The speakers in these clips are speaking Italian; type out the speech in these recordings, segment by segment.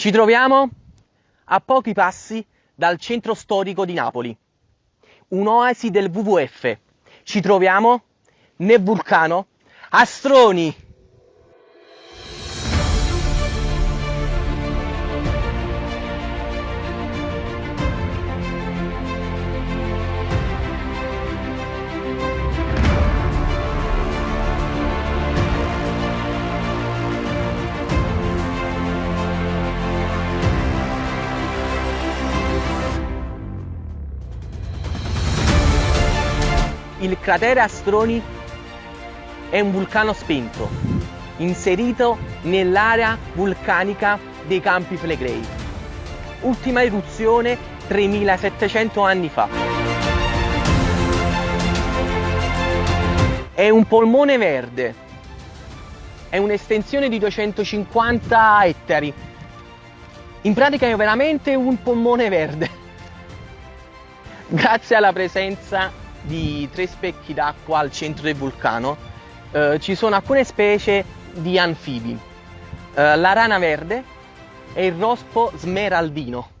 Ci troviamo a pochi passi dal centro storico di Napoli, un'oasi del WWF. Ci troviamo nel vulcano Astroni. Il cratere Astroni è un vulcano spento, inserito nell'area vulcanica dei Campi Flegrei. Ultima eruzione 3700 anni fa. È un polmone verde, è un'estensione di 250 ettari. In pratica è veramente un polmone verde. Grazie alla presenza di tre specchi d'acqua al centro del vulcano eh, ci sono alcune specie di anfibi, eh, la rana verde e il rospo smeraldino.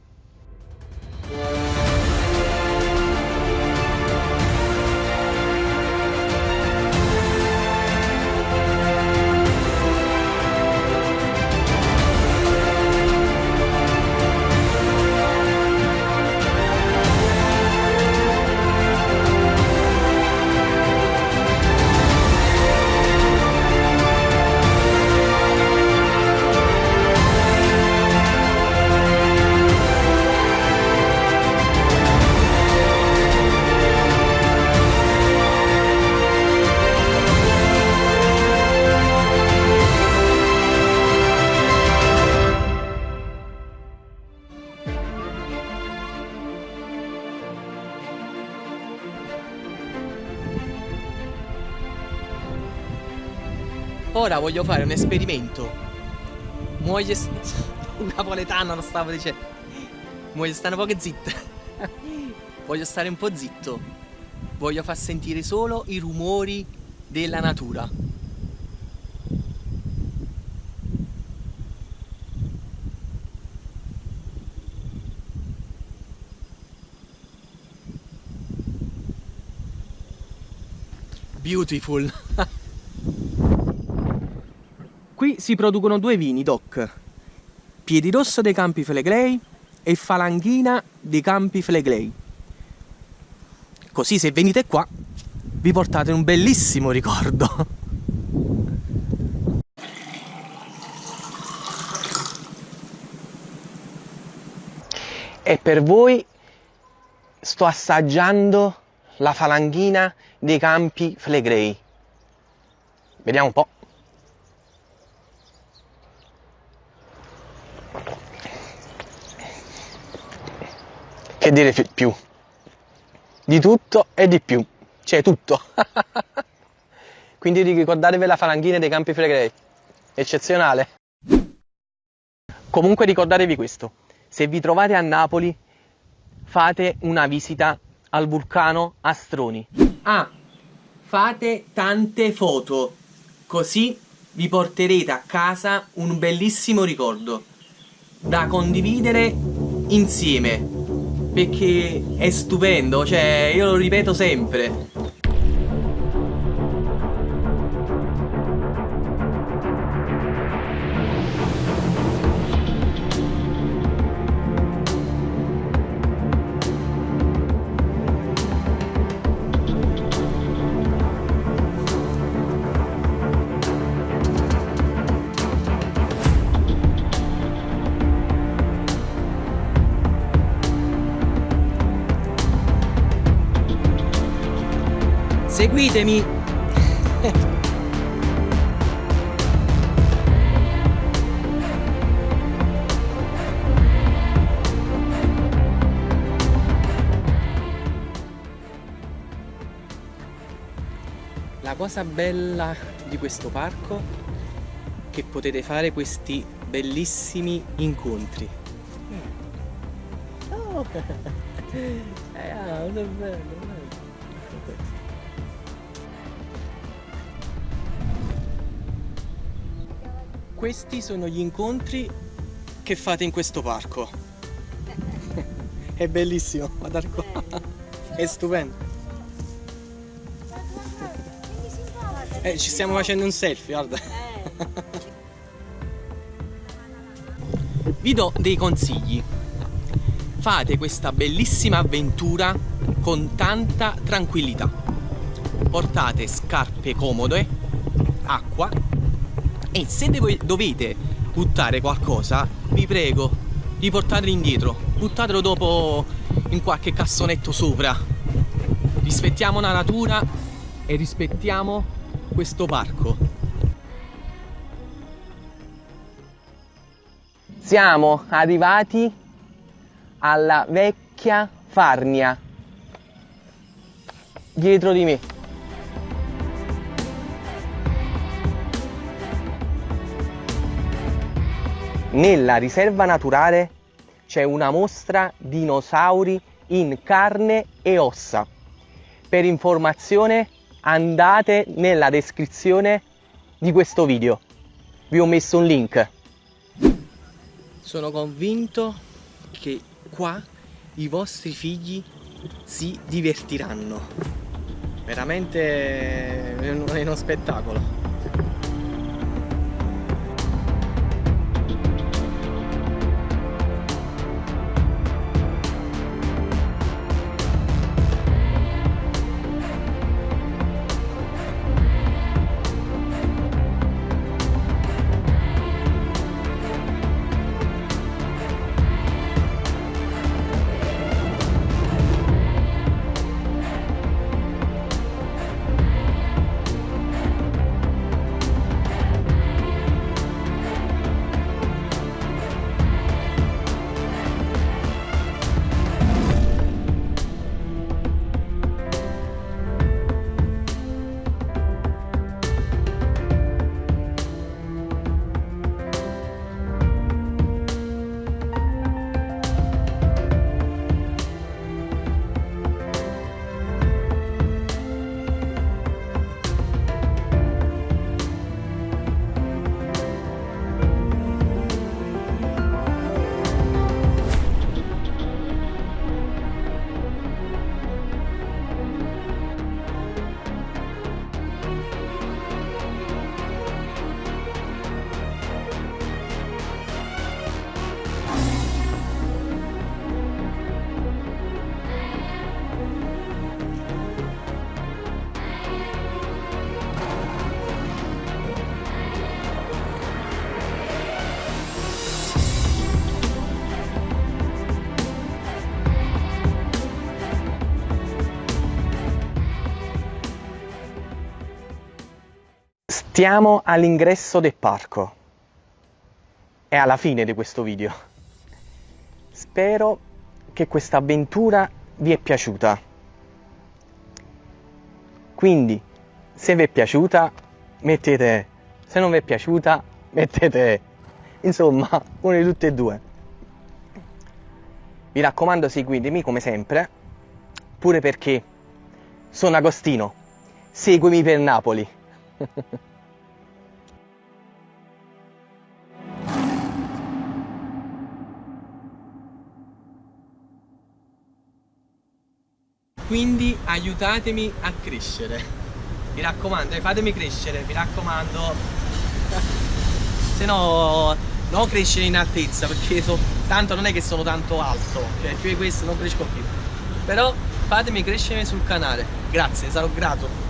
Ora voglio fare un esperimento. Muoio... Un napoletano lo stavo dicendo. Voglio stare un po' zitto. voglio stare un po' zitto. Voglio far sentire solo i rumori della natura. Beautiful. Si producono due vini DOC, Piedirosso dei Campi Flegrei e Falanghina dei Campi Flegrei. Così se venite qua vi portate un bellissimo ricordo. E per voi sto assaggiando la falanghina dei Campi Flegrei. Vediamo un po'. Che dire più? Di tutto e di più, cioè tutto. Quindi ricordatevi la falanghina dei Campi Flegrei, eccezionale. Comunque ricordatevi questo, se vi trovate a Napoli fate una visita al vulcano Astroni. Ah, fate tante foto, così vi porterete a casa un bellissimo ricordo da condividere insieme perché è stupendo, cioè io lo ripeto sempre. Seguitemi! La cosa bella di questo parco è che potete fare questi bellissimi incontri. Oh. eh, ah, bello. Questi sono gli incontri che fate in questo parco? È bellissimo, guardate qua. È stupendo. Eh, ci stiamo facendo un selfie, guarda. Vi do dei consigli. Fate questa bellissima avventura con tanta tranquillità. Portate scarpe comode, acqua e se dovete buttare qualcosa, vi prego di portarlo indietro. Buttatelo dopo in qualche cassonetto sopra. Rispettiamo la natura e rispettiamo questo parco. Siamo arrivati alla vecchia Farnia dietro di me nella riserva naturale c'è una mostra dinosauri in carne e ossa. Per informazione andate nella descrizione di questo video. Vi ho messo un link. Sono convinto che qua i vostri figli si divertiranno. Veramente è uno spettacolo Siamo all'ingresso del parco e alla fine di questo video. Spero che questa avventura vi è piaciuta. Quindi, se vi è piaciuta, mettete, se non vi è piaciuta, mettete, insomma, uno di tutte e due. Vi raccomando, seguitemi come sempre, pure perché sono Agostino. Seguimi per Napoli. quindi aiutatemi a crescere. Mi raccomando eh, fatemi crescere mi raccomando. Se no non crescere in altezza perché so, tanto non è che sono tanto alto cioè più di questo non cresco più. Però fatemi crescere sul canale. Grazie sarò grato